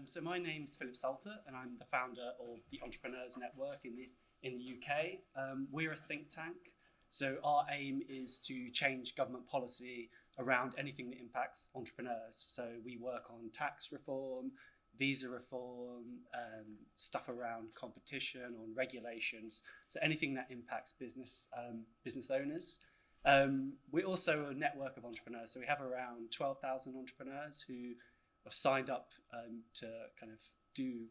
Um, so my name's Philip Salter, and I'm the founder of the Entrepreneurs Network in the in the UK. Um, we're a think tank, so our aim is to change government policy around anything that impacts entrepreneurs. So we work on tax reform, visa reform, um, stuff around competition, on regulations. So anything that impacts business um, business owners. Um, we're also a network of entrepreneurs. So we have around 12,000 entrepreneurs who have signed up um, to kind of do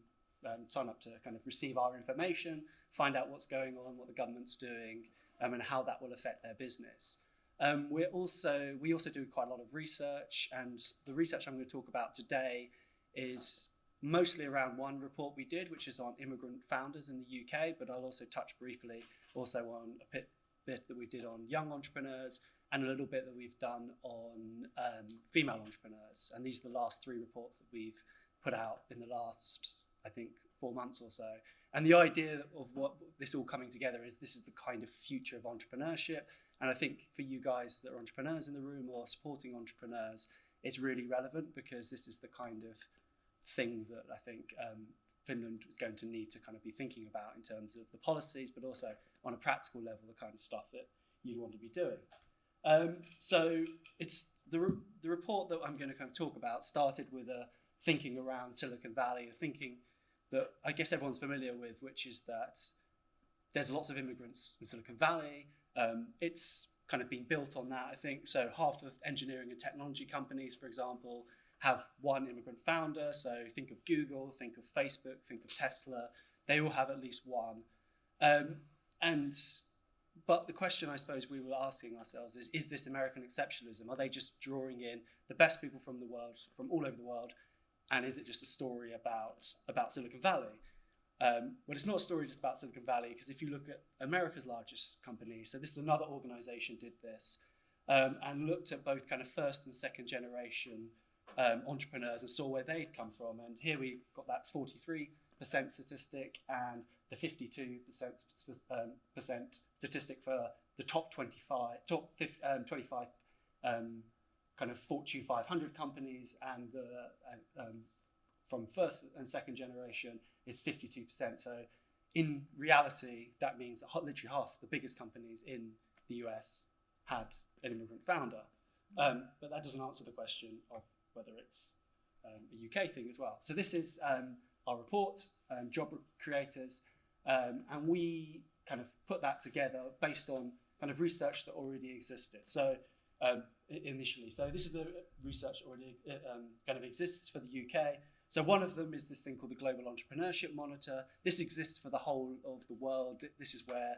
um, sign up to kind of receive our information, find out what's going on, what the government's doing, um, and how that will affect their business. Um, we're also we also do quite a lot of research, and the research I'm going to talk about today is mostly around one report we did, which is on immigrant founders in the UK. But I'll also touch briefly also on a bit, bit that we did on young entrepreneurs and a little bit that we've done on um, female entrepreneurs. And these are the last three reports that we've put out in the last, I think, four months or so. And the idea of what this all coming together is this is the kind of future of entrepreneurship. And I think for you guys that are entrepreneurs in the room or supporting entrepreneurs, it's really relevant because this is the kind of thing that I think um, Finland is going to need to kind of be thinking about in terms of the policies, but also on a practical level, the kind of stuff that you'd want to be doing. Um, so it's the, re the report that I'm going to kind of talk about started with a thinking around Silicon Valley, a thinking that I guess everyone's familiar with, which is that there's lots of immigrants in Silicon Valley. Um, it's kind of been built on that, I think. So half of engineering and technology companies, for example, have one immigrant founder. So think of Google, think of Facebook, think of Tesla. They all have at least one. Um, and but the question I suppose we were asking ourselves is, is this American exceptionalism? Are they just drawing in the best people from the world, from all over the world, and is it just a story about, about Silicon Valley? Um, well, it's not a story just about Silicon Valley, because if you look at America's largest company, so this is another organization did this, um, and looked at both kind of first and second generation um, entrepreneurs and saw where they'd come from. And here we got that 43% statistic and the 52% um, percent statistic for the top 25, top 50, um, 25 um, kind of Fortune 500 companies, and the um, from first and second generation is 52%. So in reality, that means that literally half the biggest companies in the US had an immigrant founder. Um, but that doesn't answer the question of whether it's um, a UK thing as well. So this is um, our report, um, job creators, um, and we kind of put that together based on kind of research that already existed. So um, initially, so this is the research already um, kind of exists for the UK. So one of them is this thing called the Global Entrepreneurship Monitor. This exists for the whole of the world. This is where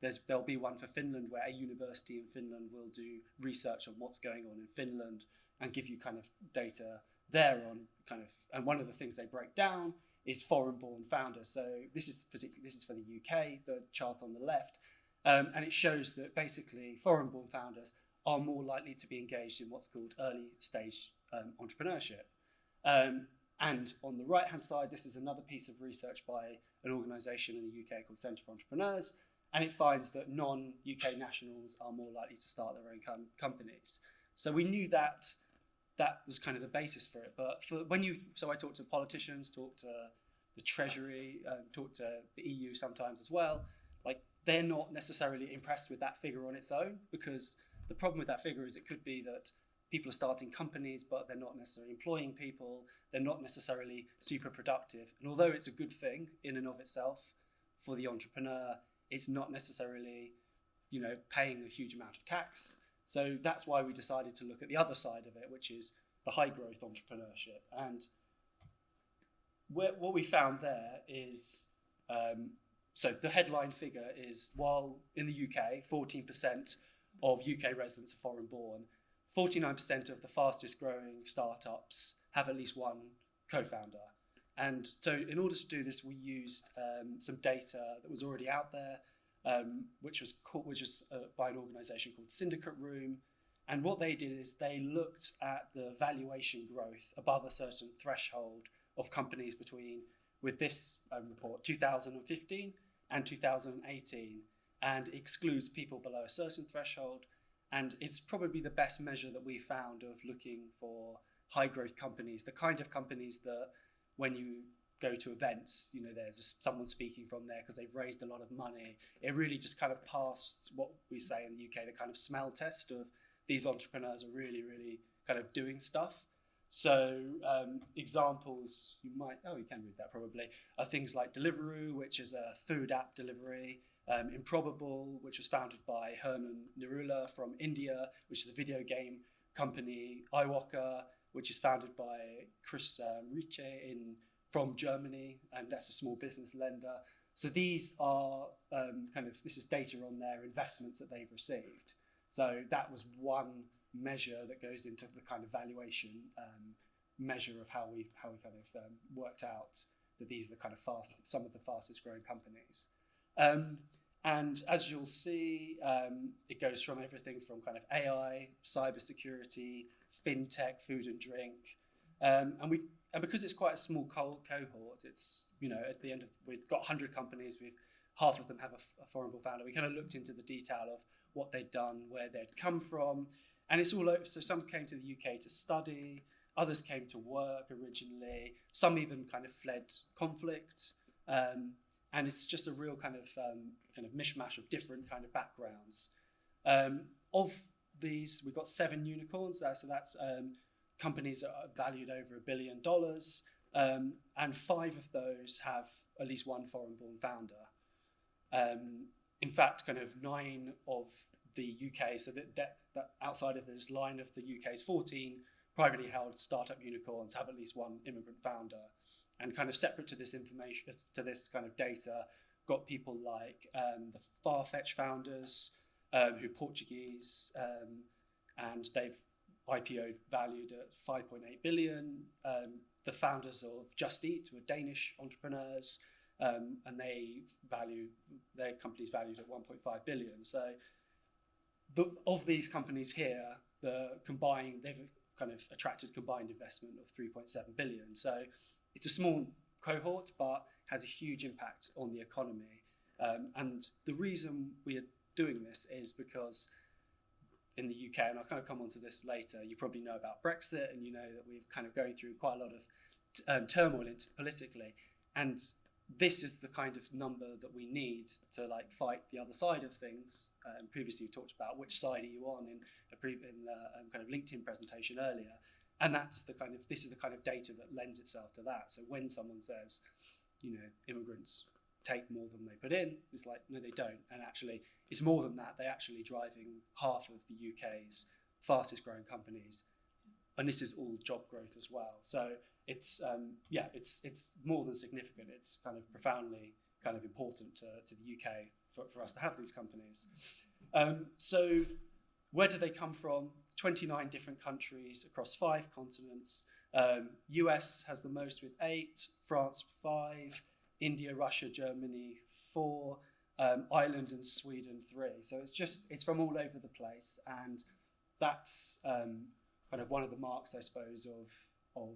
there's, there'll be one for Finland where a university in Finland will do research on what's going on in Finland and give you kind of data there on kind of, and one of the things they break down is foreign-born founders. So this is particularly this is for the UK, the chart on the left, um, and it shows that basically foreign-born founders are more likely to be engaged in what's called early stage um, entrepreneurship. Um, and on the right-hand side, this is another piece of research by an organisation in the UK called Centre for Entrepreneurs, and it finds that non-UK nationals are more likely to start their own com companies. So we knew that that was kind of the basis for it. But for when you, so I talked to politicians, talked to the Treasury, um, talked to the EU sometimes as well. Like they're not necessarily impressed with that figure on its own because the problem with that figure is it could be that people are starting companies, but they're not necessarily employing people. They're not necessarily super productive. And although it's a good thing in and of itself for the entrepreneur, it's not necessarily, you know, paying a huge amount of tax. So that's why we decided to look at the other side of it, which is the high growth entrepreneurship. And what we found there is um, so the headline figure is while in the UK, 14% of UK residents are foreign born, 49% of the fastest growing startups have at least one co founder. And so, in order to do this, we used um, some data that was already out there um, which was called, which was uh, by an organisation called Syndicate Room. And what they did is they looked at the valuation growth above a certain threshold of companies between, with this um, report, 2015 and 2018, and excludes people below a certain threshold. And it's probably the best measure that we found of looking for high growth companies, the kind of companies that when you go to events, you know, there's someone speaking from there because they've raised a lot of money. It really just kind of passed what we say in the UK, the kind of smell test of these entrepreneurs are really, really kind of doing stuff. So um, examples you might oh you can read that probably are things like Deliveroo, which is a food app delivery. Um, Improbable, which was founded by Herman Narula from India, which is a video game company. iwoca, which is founded by Chris Rieche in from Germany, and that's a small business lender. So these are um, kind of this is data on their investments that they've received. So that was one measure that goes into the kind of valuation um, measure of how we how we kind of um, worked out that these are the kind of fast some of the fastest growing companies. Um, and as you'll see, um, it goes from everything from kind of AI, cybersecurity, fintech, food and drink, um, and we and because it's quite a small co cohort, it's you know at the end of we've got 100 companies, we've half of them have a, a foreign founder. We kind of looked into the detail of what they'd done, where they'd come from, and it's all over. So some came to the UK to study, others came to work originally, some even kind of fled conflict. Um, and it's just a real kind of um, kind of mishmash of different kind of backgrounds. Um, of these, we've got seven unicorns, uh, so that's um, companies that are valued over a billion dollars, um, and five of those have at least one foreign-born founder. Um, in fact, kind of nine of the UK, so that, that, that outside of this line of the UK's 14 privately held startup unicorns have at least one immigrant founder. And kind of separate to this information, to this kind of data, got people like um, the Farfetch founders, um, who are Portuguese, um, and they've IPO'd valued at 5.8 billion. Um, the founders of Just Eat were Danish entrepreneurs, um, and they value their company's valued at 1.5 billion. So the, of these companies here, the combined, they've kind of attracted combined investment of 3.7 billion. So it's a small cohort, but has a huge impact on the economy. Um, and the reason we are doing this is because in the UK, and I'll kind of come on to this later, you probably know about Brexit, and you know that we're kind of going through quite a lot of um, turmoil politically. And this is the kind of number that we need to like fight the other side of things. Um, previously, we talked about which side are you on in in the um, kind of LinkedIn presentation earlier, and that's the kind of this is the kind of data that lends itself to that. So when someone says, you know, immigrants take more than they put in, it's like no, they don't, and actually it's more than that. They're actually driving half of the UK's fastest growing companies, and this is all job growth as well. So it's um, yeah, it's it's more than significant. It's kind of profoundly kind of important to, to the UK for, for us to have these companies. Um, so where do they come from? 29 different countries across five continents. Um, US has the most with eight, France five, India, Russia, Germany four, um, Ireland and Sweden three. So it's just it's from all over the place, and that's um, kind of one of the marks, I suppose, of of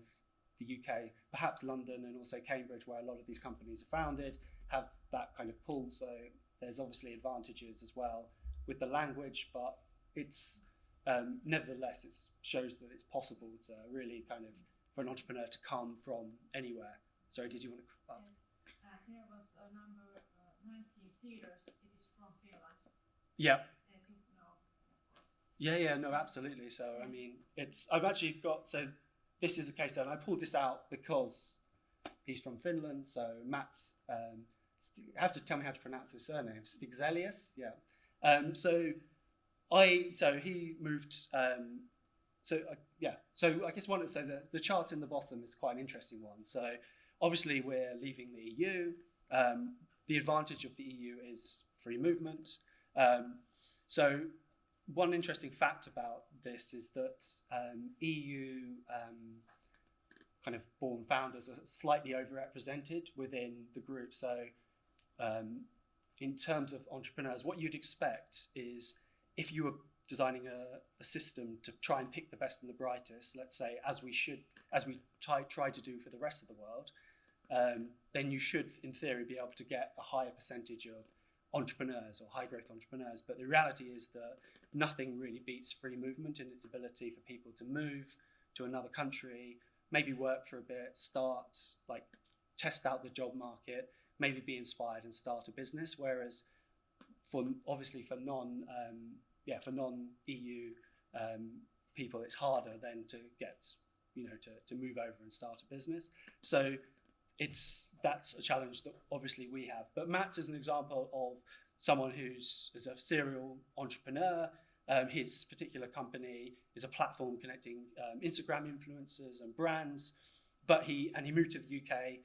the UK, perhaps London and also Cambridge, where a lot of these companies are founded, have that kind of pull. So there's obviously advantages as well with the language, but it's um, nevertheless it shows that it's possible to really kind of for an entrepreneur to come from anywhere. Sorry, did you want to ask? Uh, here was a number uh, 19. It is from Finland. Yeah. As you know, of course. Yeah, yeah, no, absolutely. So I mean, it's I've actually got so this is a case and I pulled this out because he's from Finland. So Mats, um, have to tell me how to pronounce his surname, Stigzelius. Yeah. Um, so I, so he moved. Um, so uh, yeah. So I guess one. So the the chart in the bottom is quite an interesting one. So obviously we're leaving the EU. The advantage of the EU is free movement. Um, so one interesting fact about this is that um, EU um, kind of born founders are slightly overrepresented within the group. So, um, in terms of entrepreneurs, what you'd expect is if you were designing a, a, system to try and pick the best and the brightest, let's say, as we should, as we try, try to do for the rest of the world, um, then you should, in theory, be able to get a higher percentage of entrepreneurs or high growth entrepreneurs. But the reality is that nothing really beats free movement in its ability for people to move to another country, maybe work for a bit, start like test out the job market, maybe be inspired and start a business. Whereas for obviously for non um, yeah for non EU um, people, it's harder then to get you know to, to move over and start a business. So it's that's a challenge that obviously we have. But Mats is an example of someone who's is a serial entrepreneur. Um, his particular company is a platform connecting um, Instagram influencers and brands. But he and he moved to the UK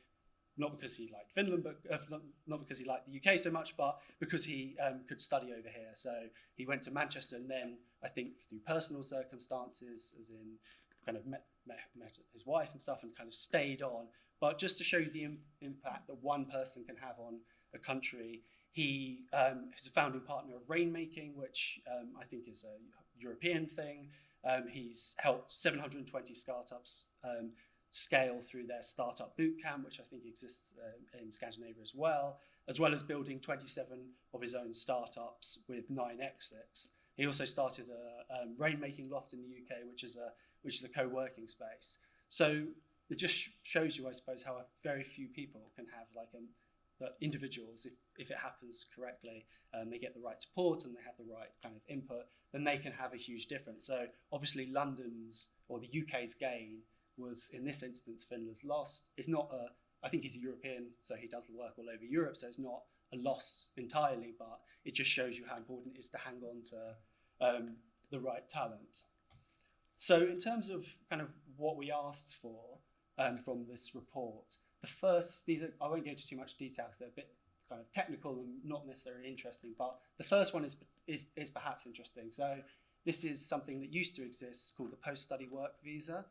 not because he liked Finland, but uh, not, because he liked the UK so much, but because he um, could study over here. So he went to Manchester, and then I think through personal circumstances, as in kind of met, met, met his wife and stuff, and kind of stayed on. But just to show you the Im impact that one person can have on a country, he um, is a founding partner of Rainmaking, which um, I think is a European thing. Um, he's helped 720 startups um, scale through their startup bootcamp, which I think exists uh, in Scandinavia as well, as well as building 27 of his own startups with nine exits. He also started a um, rainmaking loft in the UK, which is a which is a co-working space. So it just shows you, I suppose, how very few people can have like um, individuals, if, if it happens correctly, um, they get the right support and they have the right kind of input, then they can have a huge difference. So obviously London's or the UK's gain was in this instance Finland's loss. It's not a, I think he's a European, so he does the work all over Europe, so it's not a loss entirely, but it just shows you how important it is to hang on to um, the right talent. So in terms of kind of what we asked for um, from this report, the first, these are, I won't go into too much detail because they're a bit kind of technical and not necessarily interesting, but the first one is, is, is perhaps interesting. So this is something that used to exist called the post-study work visa.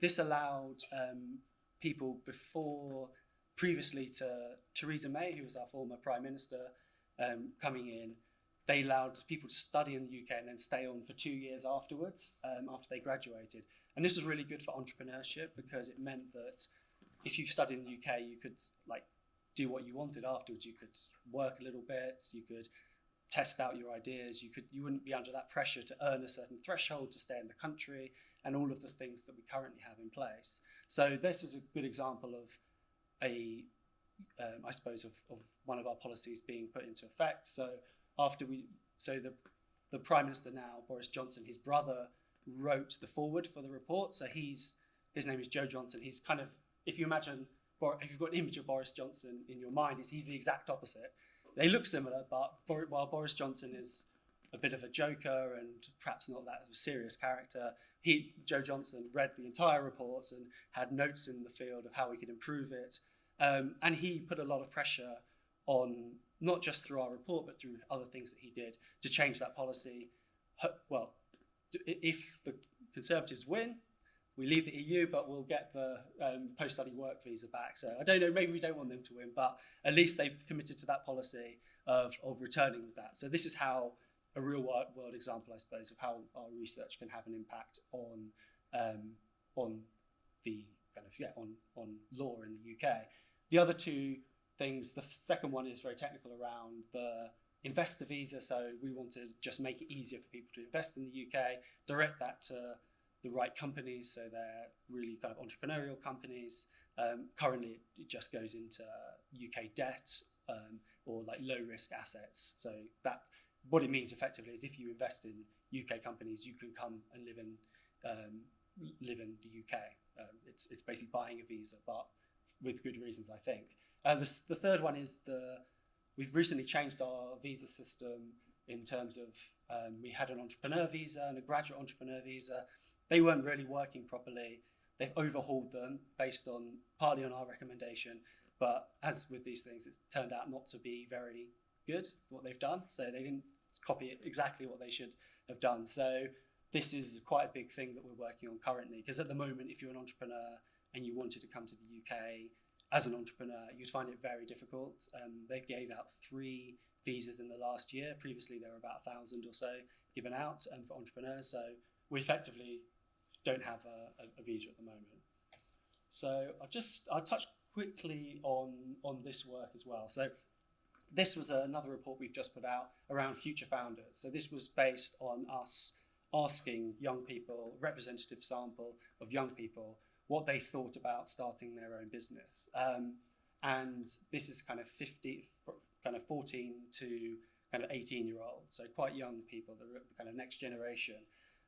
This allowed um, people before, previously to Theresa May, who was our former Prime Minister, um, coming in, they allowed people to study in the UK and then stay on for two years afterwards, um, after they graduated. And this was really good for entrepreneurship because it meant that if you studied in the UK, you could like do what you wanted afterwards. You could work a little bit, you could test out your ideas, you could you wouldn't be under that pressure to earn a certain threshold to stay in the country and all of the things that we currently have in place. So this is a good example of a, um, I suppose, of, of one of our policies being put into effect. So after we, so the, the Prime Minister now, Boris Johnson, his brother wrote the foreword for the report. So he's, his name is Joe Johnson. He's kind of, if you imagine, if you've got an image of Boris Johnson in your mind, he's the exact opposite. They look similar, but while Boris Johnson is a bit of a joker and perhaps not that serious character, he, Joe Johnson, read the entire report and had notes in the field of how we could improve it. Um, and he put a lot of pressure on, not just through our report, but through other things that he did to change that policy. Well, if the Conservatives win, we leave the EU, but we'll get the um, post-study work visa back. So I don't know, maybe we don't want them to win, but at least they've committed to that policy of, of returning with that. So this is how a real world example, I suppose, of how our research can have an impact on um, on the kind of yeah on on law in the UK. The other two things, the second one is very technical around the investor visa. So we want to just make it easier for people to invest in the UK, direct that to the right companies, so they're really kind of entrepreneurial companies. Um, currently, it just goes into UK debt um, or like low risk assets. So that what it means effectively is if you invest in UK companies, you can come and live in um, live in the UK. Um, it's it's basically buying a visa, but with good reasons, I think. Uh, the, the third one is the we've recently changed our visa system in terms of um, we had an entrepreneur visa and a graduate entrepreneur visa. They weren't really working properly. They've overhauled them based on partly on our recommendation, but as with these things, it's turned out not to be very good what they've done. So they didn't copy exactly what they should have done. So this is quite a big thing that we're working on currently. Because at the moment, if you're an entrepreneur and you wanted to come to the UK as an entrepreneur, you'd find it very difficult. Um, they gave out three visas in the last year. Previously, there were about a thousand or so given out um, for entrepreneurs. So we effectively don't have a, a, a visa at the moment. So I'll just I'll touch quickly on on this work as well. So this was another report we've just put out around future founders. So this was based on us asking young people, representative sample of young people, what they thought about starting their own business. Um, and this is kind of 50, kind of 14 to kind of 18 year old, so quite young people, the kind of next generation.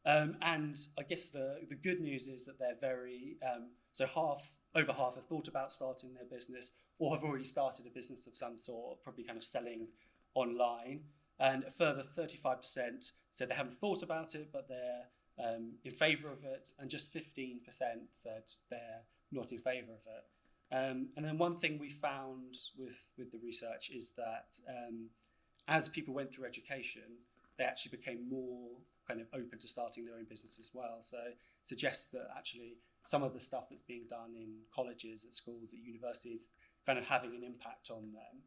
Um, and I guess the, the good news is that they're very, um, so half, over half have thought about starting their business or have already started a business of some sort, probably kind of selling online. And a further 35% said they haven't thought about it, but they're um, in favour of it. And just 15% said they're not in favour of it. Um, and then one thing we found with, with the research is that um, as people went through education, they actually became more kind of open to starting their own business as well. So it suggests that actually some of the stuff that's being done in colleges, at schools, at universities, kind of having an impact on them.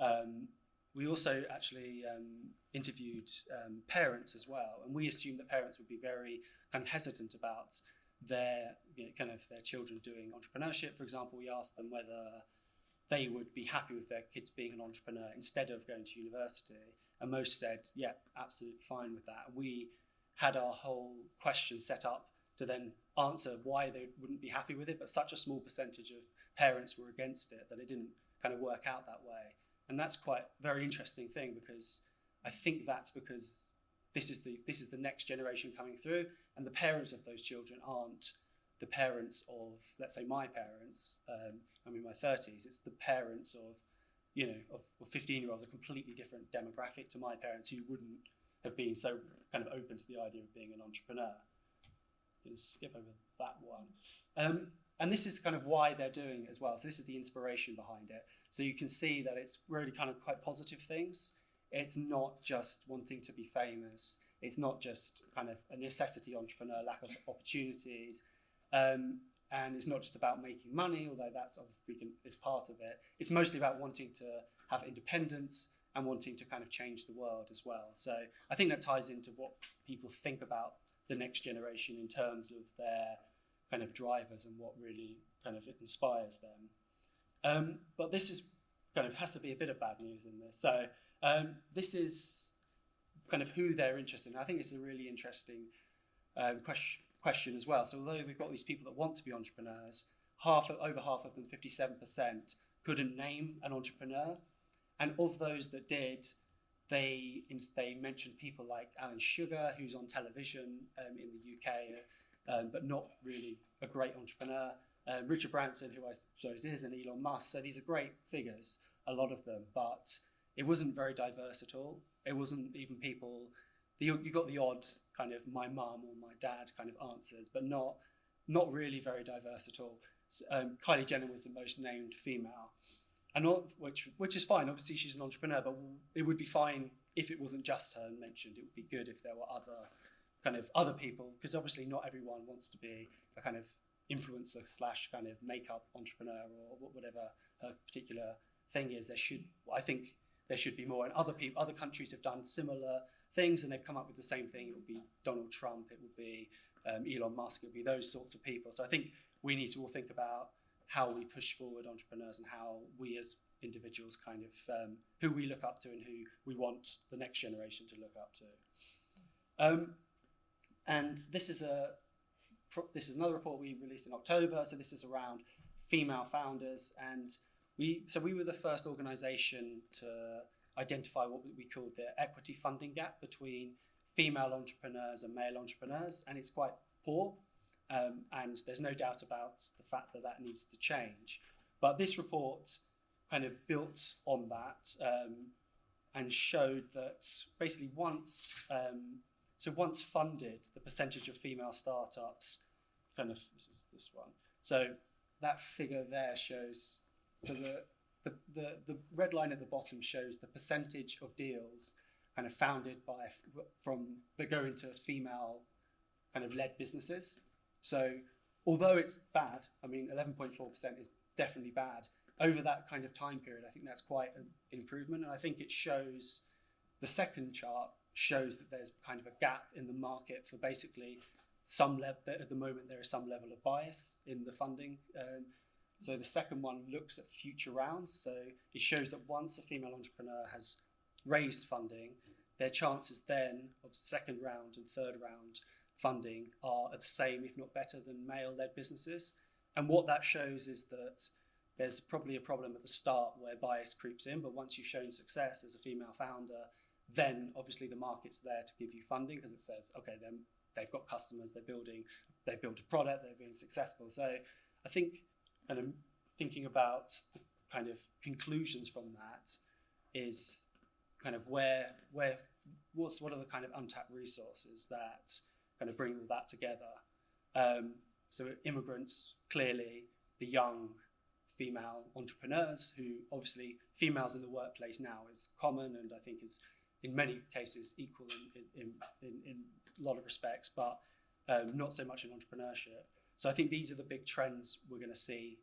Um, we also actually um, interviewed um, parents as well, and we assumed that parents would be very kind of hesitant about their you know, kind of their children doing entrepreneurship. For example, we asked them whether they would be happy with their kids being an entrepreneur instead of going to university, and most said, "Yeah, absolutely fine with that." We had our whole question set up to then answer why they wouldn't be happy with it, but such a small percentage of parents were against it that it didn't kind of work out that way. And that's quite a very interesting thing because I think that's because this is the this is the next generation coming through, and the parents of those children aren't the parents of let's say my parents. Um, I'm in my 30s. It's the parents of you know of, of 15 year olds, a completely different demographic to my parents who wouldn't have been so kind of open to the idea of being an entrepreneur. Going to skip over that one. Um, and this is kind of why they're doing it as well. So this is the inspiration behind it. So you can see that it's really kind of quite positive things. It's not just wanting to be famous. It's not just kind of a necessity entrepreneur, lack of opportunities. Um, and it's not just about making money, although that's obviously is part of it. It's mostly about wanting to have independence and wanting to kind of change the world as well. So I think that ties into what people think about the next generation in terms of their kind of drivers and what really kind of inspires them. Um, but this is kind of has to be a bit of bad news in this. So um, this is kind of who they're interested in. I think it's a really interesting um, question, question as well. So although we've got these people that want to be entrepreneurs, half of, over half of them, 57%, couldn't name an entrepreneur. And of those that did, they they mentioned people like Alan Sugar, who's on television um, in the UK, um, but not really a great entrepreneur. Um, Richard Branson, who I suppose is, and Elon Musk. So these are great figures, a lot of them, but it wasn't very diverse at all. It wasn't even people. The, you got the odd kind of my mum or my dad kind of answers, but not not really very diverse at all. So, um, Kylie Jenner was the most named female, and all, which which is fine. Obviously, she's an entrepreneur, but it would be fine if it wasn't just her mentioned. It would be good if there were other kind of other people, because obviously not everyone wants to be a kind of influencer slash kind of makeup entrepreneur or whatever her particular thing is. There should, I think, there should be more. And other people, other countries have done similar things, and they've come up with the same thing. It would be Donald Trump. It would be um, Elon Musk. It would be those sorts of people. So I think we need to all think about how we push forward entrepreneurs and how we as individuals kind of um, who we look up to and who we want the next generation to look up to. Um, and this is a this is another report we released in October. So this is around female founders, and we so we were the first organisation to identify what we called the equity funding gap between female entrepreneurs and male entrepreneurs, and it's quite poor. Um, and there's no doubt about the fact that that needs to change. But this report kind of built on that um, and showed that basically once um, so once funded, the percentage of female startups, kind of this is this one. So that figure there shows. So the the, the, the red line at the bottom shows the percentage of deals kind of founded by from that go into female kind of led businesses. So although it's bad, I mean 11.4% is definitely bad. Over that kind of time period, I think that's quite an improvement, and I think it shows the second chart shows that there's kind of a gap in the market for basically some level at the moment there is some level of bias in the funding um, so the second one looks at future rounds so it shows that once a female entrepreneur has raised funding their chances then of second round and third round funding are the same if not better than male led businesses and what that shows is that there's probably a problem at the start where bias creeps in, but once you've shown success as a female founder, then obviously the market's there to give you funding because it says, okay, then they've got customers, they're building, they've built a product, they're being successful. So I think, and I'm thinking about kind of conclusions from that is kind of where where what's what are the kind of untapped resources that kind of bring all that together. Um, so immigrants, clearly, the young female entrepreneurs who obviously females in the workplace now is common and I think is in many cases equal in, in, in, in a lot of respects, but um, not so much in entrepreneurship. So I think these are the big trends we're going to see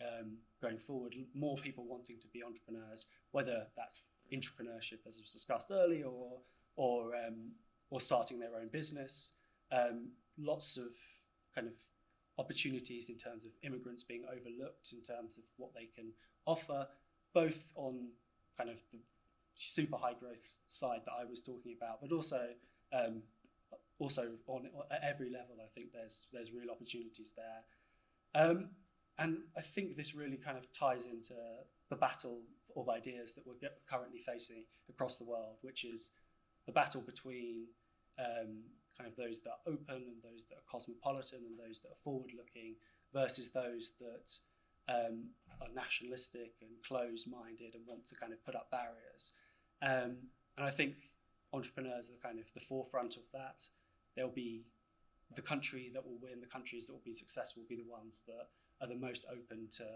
um, going forward. More people wanting to be entrepreneurs, whether that's entrepreneurship, as was discussed earlier, or or um, or starting their own business. Um, lots of kind of opportunities in terms of immigrants being overlooked in terms of what they can offer, both on kind of the super high growth side that I was talking about, but also um, also on at every level. I think there's there's real opportunities there, um, and I think this really kind of ties into the battle of ideas that we're currently facing across the world, which is the battle between um, kind of those that are open and those that are cosmopolitan and those that are forward looking versus those that um, are nationalistic and closed minded and want to kind of put up barriers. Um, and I think entrepreneurs are kind of the forefront of that. They'll be the country that will win, the countries that will be successful will be the ones that are the most open to,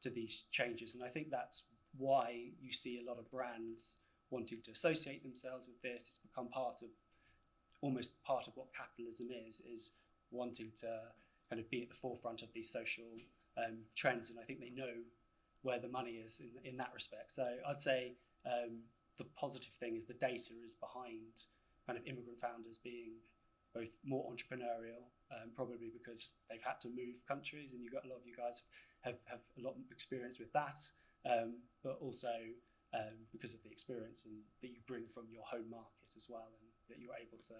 to these changes. And I think that's why you see a lot of brands wanting to associate themselves with this. It's become part of almost part of what capitalism is, is wanting to kind of be at the forefront of these social um, trends. And I think they know where the money is in, in that respect. So I'd say um, the positive thing is the data is behind kind of immigrant founders being both more entrepreneurial, um, probably because they've had to move countries, and you've got a lot of you guys have, have a lot of experience with that, um, but also um, because of the experience and that you bring from your home market as well, and that you're able to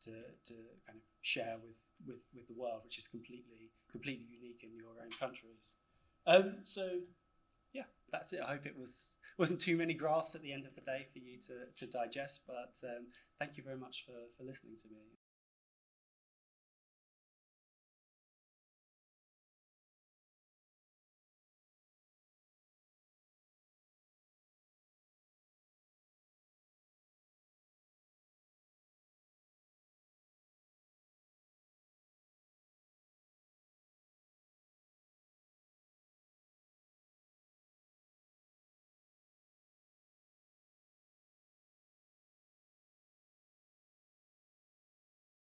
to, to kind of share with, with, with the world, which is completely completely unique in your own countries. Um, so yeah, that's it. I hope it was wasn't too many graphs at the end of the day for you to, to digest, but um, thank you very much for, for listening to me.